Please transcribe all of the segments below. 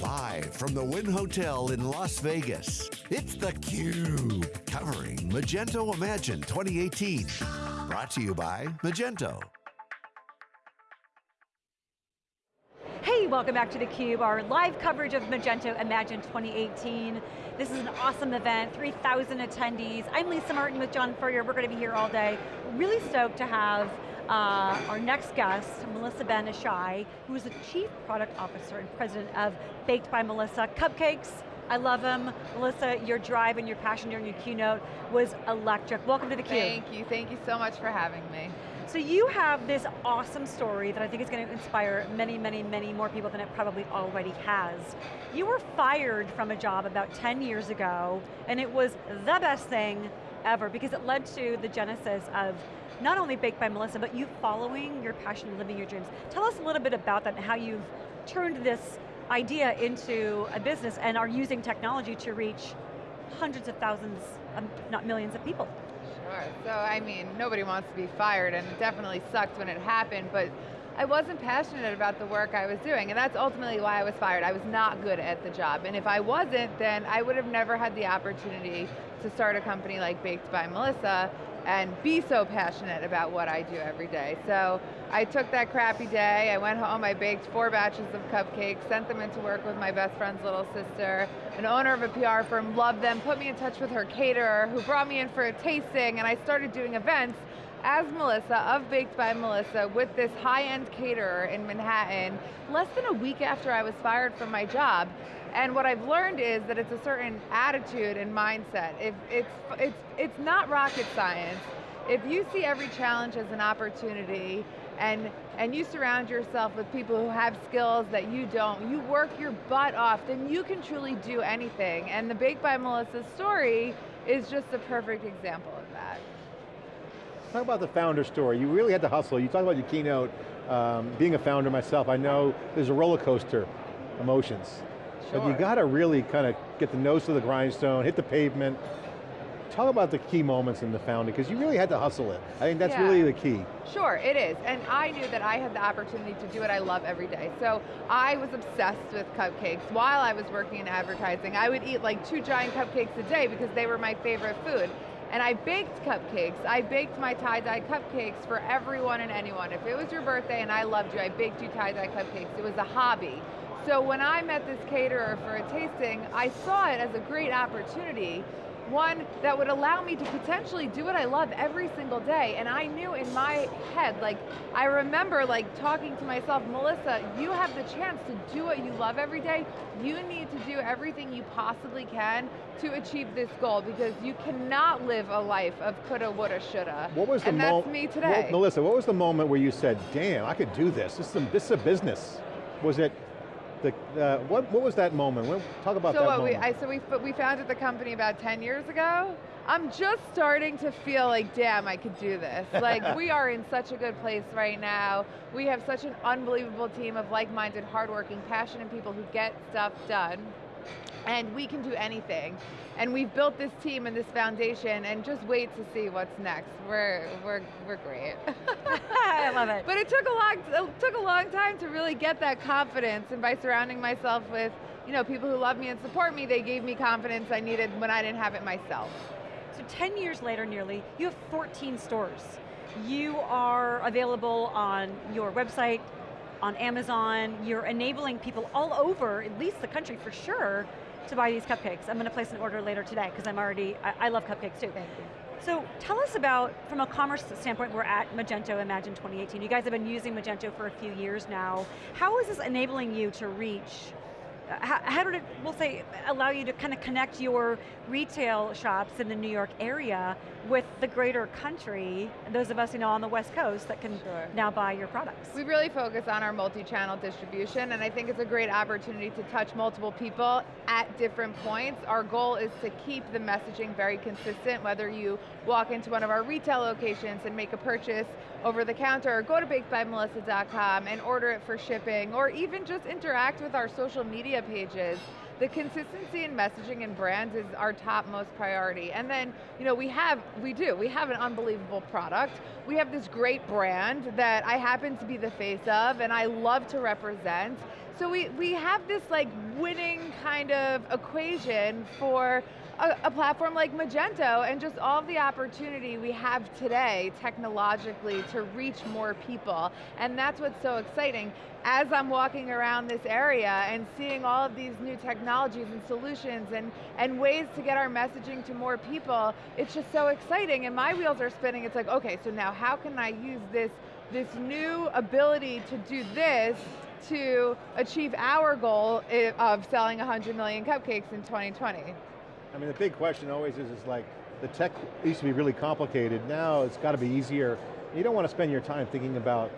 Live from the Wynn Hotel in Las Vegas, it's theCUBE, covering Magento Imagine 2018. Brought to you by Magento. Hey, welcome back to theCUBE, our live coverage of Magento Imagine 2018. This is an awesome event, 3,000 attendees. I'm Lisa Martin with John Furrier, we're going to be here all day. Really stoked to have uh, our next guest, Melissa Ben-Ishay, who is the Chief Product Officer and President of Baked by Melissa. Cupcakes, I love them. Melissa, your drive and your passion during your keynote was electric. Welcome to theCUBE. Thank you, thank you so much for having me. So you have this awesome story that I think is going to inspire many, many, many more people than it probably already has. You were fired from a job about 10 years ago, and it was the best thing ever because it led to the genesis of not only Baked by Melissa, but you following your passion living your dreams. Tell us a little bit about that and how you've turned this idea into a business and are using technology to reach hundreds of thousands, um, not millions of people. Sure, so I mean, nobody wants to be fired and it definitely sucked when it happened, but I wasn't passionate about the work I was doing, and that's ultimately why I was fired. I was not good at the job, and if I wasn't, then I would have never had the opportunity to start a company like Baked by Melissa, and be so passionate about what I do every day. So I took that crappy day, I went home, I baked four batches of cupcakes, sent them into work with my best friend's little sister, an owner of a PR firm loved them, put me in touch with her caterer, who brought me in for a tasting, and I started doing events as Melissa of Baked by Melissa with this high-end caterer in Manhattan less than a week after I was fired from my job. And what I've learned is that it's a certain attitude and mindset. If it's, it's, it's not rocket science. If you see every challenge as an opportunity and, and you surround yourself with people who have skills that you don't, you work your butt off, then you can truly do anything. And the Baked by Melissa story is just a perfect example of that. Talk about the founder story. You really had to hustle. You talk about your keynote, um, being a founder myself, I know there's a roller coaster emotions. Sure. But you got to really kind of get the nose to the grindstone, hit the pavement. Talk about the key moments in the founding, because you really had to hustle it. I think that's yeah. really the key. Sure, it is. And I knew that I had the opportunity to do what I love every day. So I was obsessed with cupcakes. While I was working in advertising, I would eat like two giant cupcakes a day because they were my favorite food. And I baked cupcakes. I baked my tie-dye cupcakes for everyone and anyone. If it was your birthday and I loved you, I baked you tie-dye cupcakes. It was a hobby. So when I met this caterer for a tasting, I saw it as a great opportunity one that would allow me to potentially do what I love every single day. And I knew in my head, like, I remember like talking to myself, Melissa, you have the chance to do what you love every day. You need to do everything you possibly can to achieve this goal because you cannot live a life of coulda, woulda, shoulda. What was the and that's me today. Well, Melissa, what was the moment where you said, damn, I could do this. This is a, this is a business. Was it the, uh, what, what was that moment? Talk about so that what, moment. We, I, so we, we founded the company about 10 years ago. I'm just starting to feel like, damn, I could do this. Like, we are in such a good place right now. We have such an unbelievable team of like-minded, hardworking, passionate people who get stuff done and we can do anything. And we've built this team and this foundation and just wait to see what's next. We're, we're, we're great. I love it. But it took, a long, it took a long time to really get that confidence and by surrounding myself with you know, people who love me and support me, they gave me confidence I needed when I didn't have it myself. So 10 years later nearly, you have 14 stores. You are available on your website, on Amazon, you're enabling people all over, at least the country for sure, to buy these cupcakes. I'm going to place an order later today because I'm already, I, I, love cupcakes too. Thank you. So tell us about, from a commerce standpoint, we're at Magento Imagine 2018. You guys have been using Magento for a few years now. How is this enabling you to reach how, how, did it, we'll say, allow you to kind of connect your retail shops in the New York area with the greater country, those of us you know on the West Coast that can sure. now buy your products? We really focus on our multi-channel distribution and I think it's a great opportunity to touch multiple people at different points. Our goal is to keep the messaging very consistent, whether you walk into one of our retail locations and make a purchase over the counter, or go to bakedbymelissa.com and order it for shipping, or even just interact with our social media pages the consistency in messaging and brands is our top most priority. And then, you know, we have, we do, we have an unbelievable product. We have this great brand that I happen to be the face of and I love to represent. So we, we have this like winning kind of equation for a, a, platform like Magento and just all the opportunity we have today technologically to reach more people. And that's what's so exciting. As I'm walking around this area and seeing all of these new technologies and solutions and, and ways to get our messaging to more people, it's just so exciting and my wheels are spinning. It's like, okay, so now how can I use this, this new ability to do this to achieve our goal eh, of selling 100 million cupcakes in 2020. I mean, the big question always is, is like, the tech used to be really complicated, now it's got to be easier. You don't want to spend your time thinking about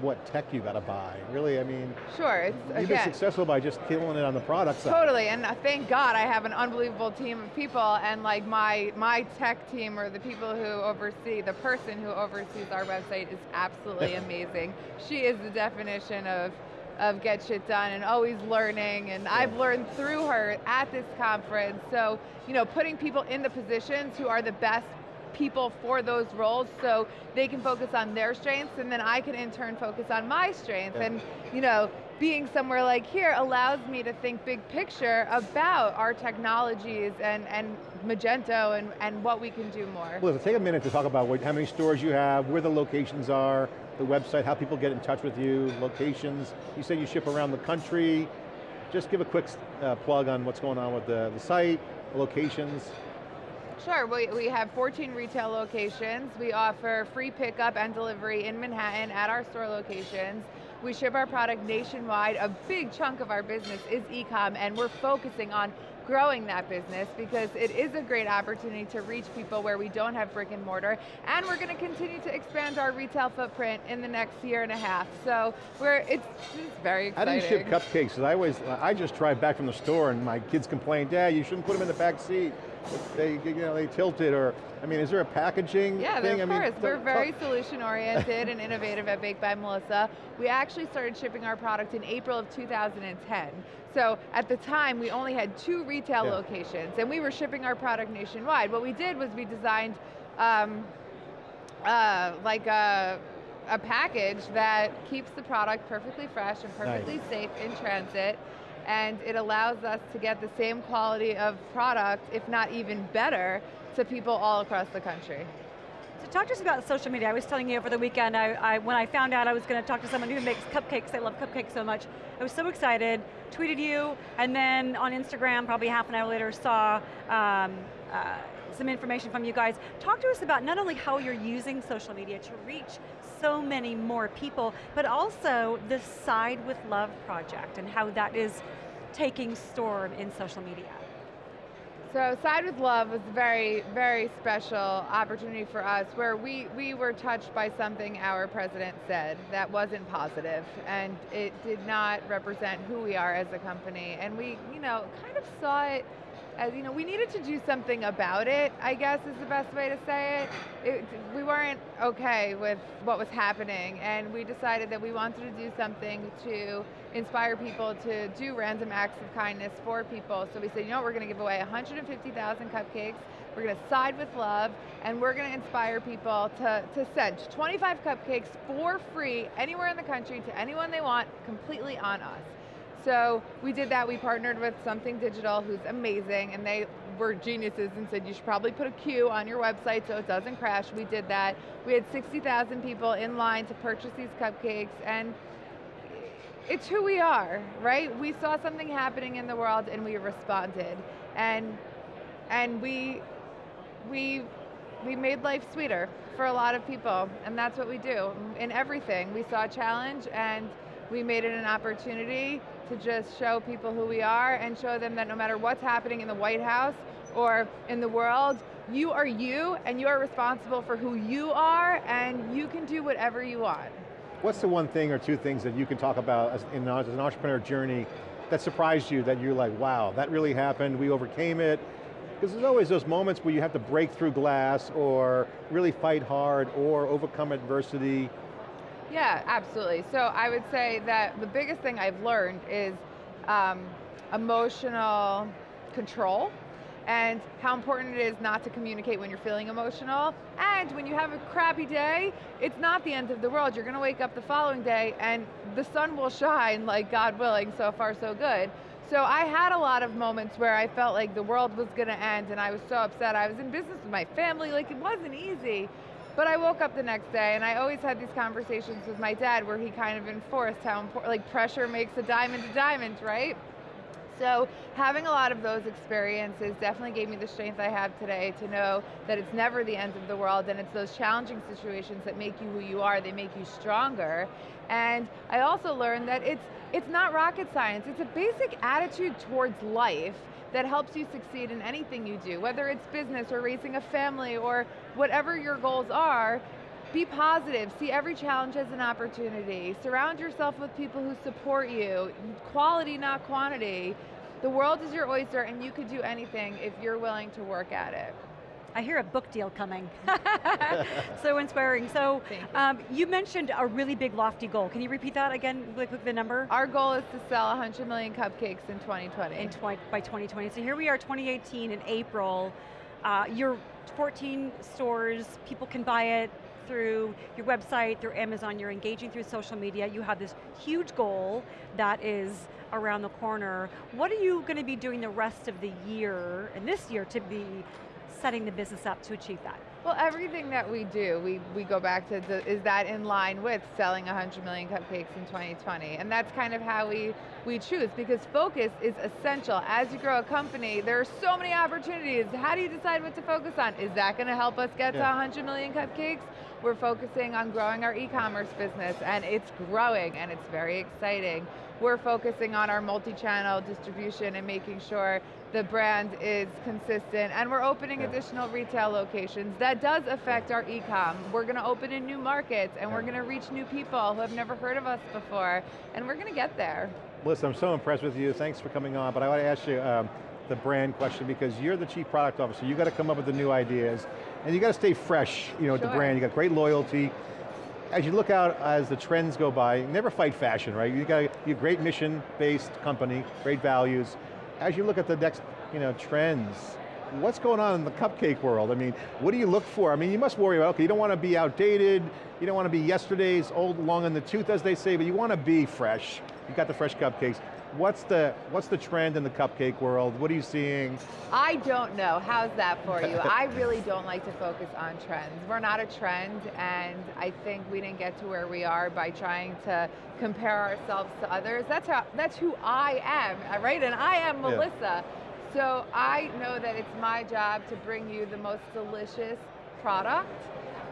what tech you got to buy. Really, I mean, sure. It's, you've been successful by just killing it on the product side. Totally, and uh, thank God I have an unbelievable team of people, and like my my tech team or the people who oversee, the person who oversees our website is absolutely amazing. She is the definition of of get shit done and always learning and yeah. I've learned through her at this conference. So, you know, putting people in the positions who are the best people for those roles so they can focus on their strengths and then I can in turn focus on my strengths. Yeah. And, you know, being somewhere like here allows me to think big picture about our technologies and, and Magento and, and what we can do more. Well, take a minute to talk about what, how many stores you have, where the locations are, the website, how people get in touch with you, locations. You said you ship around the country. Just give a quick uh, plug on what's going on with the, the site, locations. Sure, we, we have 14 retail locations. We offer free pickup and delivery in Manhattan at our store locations. We ship our product nationwide. A big chunk of our business is e-com and we're focusing on growing that business because it is a great opportunity to reach people where we don't have brick and mortar and we're going to continue to expand our retail footprint in the next year and a half. So we're, it's, it's very exciting. How do you ship cupcakes? I always, I just drive back from the store and my kids complain, Dad, you shouldn't put them in the back seat. They, you know, they tilted or, I mean, is there a packaging yeah, thing? of course. Mean, We're very solution oriented and innovative at Baked by Melissa. We actually started shipping our product in April of 2010. So at the time, we only had two retail yeah. locations and we were shipping our product nationwide. What we did was we designed um, uh, like a, a package that keeps the product perfectly fresh and perfectly nice. safe in transit and it allows us to get the same quality of product, if not even better, to people all across the country. So talk to us about social media. I was telling you over the weekend, I, I, when I found out I was going to talk to someone who makes cupcakes, I love cupcakes so much, I was so excited, tweeted you, and then on Instagram, probably half an hour later, saw um, uh, some information from you guys. Talk to us about not only how you're using social media to reach so many more people, but also the Side with Love project and how that is taking storm in social media. So Side with Love was a very, very special opportunity for us where we, we were touched by something our president said that wasn't positive and it did not represent who we are as a company. And we, you know, kind of saw it as you know, we needed to do something about it, I guess is the best way to say it. it. We weren't okay with what was happening and we decided that we wanted to do something to inspire people to do random acts of kindness for people. So we said, you know what, we're going to give away 150,000 cupcakes, we're going to side with love, and we're going to inspire people to, to send 25 cupcakes for free anywhere in the country to anyone they want, completely on us. So we did that, we partnered with Something Digital, who's amazing, and they were geniuses and said you should probably put a queue on your website so it doesn't crash. We did that. We had 60,000 people in line to purchase these cupcakes, and it's who we are, right? We saw something happening in the world and we responded. And and we we we made life sweeter for a lot of people, and that's what we do in everything. We saw a challenge and we made it an opportunity to just show people who we are and show them that no matter what's happening in the White House or in the world, you are you and you are responsible for who you are and you can do whatever you want. What's the one thing or two things that you can talk about as, in, as an entrepreneur journey that surprised you, that you're like, wow, that really happened, we overcame it? Because there's always those moments where you have to break through glass or really fight hard or overcome adversity yeah, absolutely. So I would say that the biggest thing I've learned is um, emotional control and how important it is not to communicate when you're feeling emotional. And when you have a crappy day, it's not the end of the world. You're going to wake up the following day and the sun will shine, like God willing, so far so good. So I had a lot of moments where I felt like the world was going to end and I was so upset. I was in business with my family, like it wasn't easy. But I woke up the next day and I always had these conversations with my dad where he kind of enforced how important, like pressure makes a diamond a diamond, right? So having a lot of those experiences definitely gave me the strength I have today to know that it's never the end of the world and it's those challenging situations that make you who you are, they make you stronger. And I also learned that it's, it's not rocket science, it's a basic attitude towards life that helps you succeed in anything you do, whether it's business or raising a family or whatever your goals are, be positive, see every challenge as an opportunity, surround yourself with people who support you, quality not quantity. The world is your oyster and you could do anything if you're willing to work at it. I hear a book deal coming. so inspiring. So you. Um, you. mentioned a really big lofty goal. Can you repeat that again, really quick, the number? Our goal is to sell 100 million cupcakes in 2020. In twi by 2020. So here we are, 2018 in April. Uh, you're 14 stores, people can buy it through your website, through Amazon, you're engaging through social media, you have this huge goal that is around the corner. What are you going to be doing the rest of the year, and this year, to be setting the business up to achieve that? Well, everything that we do, we, we go back to, the, is that in line with selling 100 million cupcakes in 2020? And that's kind of how we, we choose, because focus is essential. As you grow a company, there are so many opportunities. How do you decide what to focus on? Is that going to help us get yeah. to 100 million cupcakes? We're focusing on growing our e-commerce business, and it's growing, and it's very exciting. We're focusing on our multi-channel distribution and making sure the brand is consistent, and we're opening additional retail locations. That does affect our e-com. We're going to open in new markets, and we're going to reach new people who have never heard of us before, and we're going to get there. Listen, I'm so impressed with you. Thanks for coming on, but I want to ask you um, the brand question because you're the chief product officer. You got to come up with the new ideas, and you got to stay fresh, you know, sure. the brand. You got great loyalty. As you look out as the trends go by, never fight fashion, right? You got a great mission-based company, great values, as you look at the next you know, trends, what's going on in the cupcake world? I mean, what do you look for? I mean, you must worry about, okay, you don't want to be outdated, you don't want to be yesterday's old, long in the tooth, as they say, but you want to be fresh. You got the fresh cupcakes. What's the, what's the trend in the cupcake world? What are you seeing? I don't know, how's that for you? I really don't like to focus on trends. We're not a trend, and I think we didn't get to where we are by trying to compare ourselves to others. That's, how, that's who I am, right? And I am Melissa. Yeah. So I know that it's my job to bring you the most delicious product.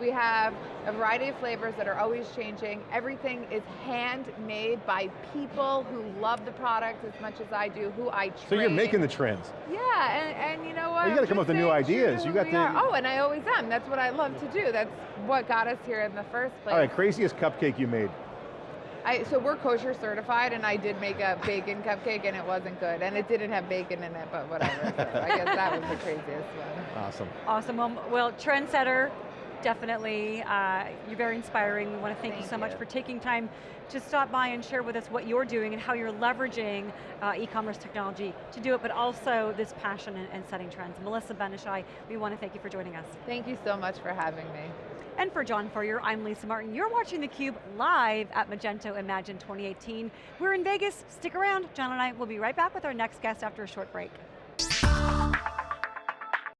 We have a variety of flavors that are always changing. Everything is handmade by people who love the product as much as I do, who I train. So you're making the trends. Yeah, and, and you know what? Well, you got to come up with new ideas. You got to. Are. Oh, and I always am. That's what I love to do. That's what got us here in the first place. All right, craziest cupcake you made. I, so we're kosher certified, and I did make a bacon cupcake, and it wasn't good, and it didn't have bacon in it, but whatever. I guess that was the craziest one. Awesome. Awesome. Well, well trendsetter, definitely. Uh, you're very inspiring. We want to thank, thank you so you. much for taking time to stop by and share with us what you're doing and how you're leveraging uh, e-commerce technology to do it, but also this passion and, and setting trends. Melissa Ben-Ishay, we want to thank you for joining us. Thank you so much for having me. And for John Furrier, I'm Lisa Martin. You're watching theCUBE live at Magento Imagine 2018. We're in Vegas, stick around. John and I will be right back with our next guest after a short break.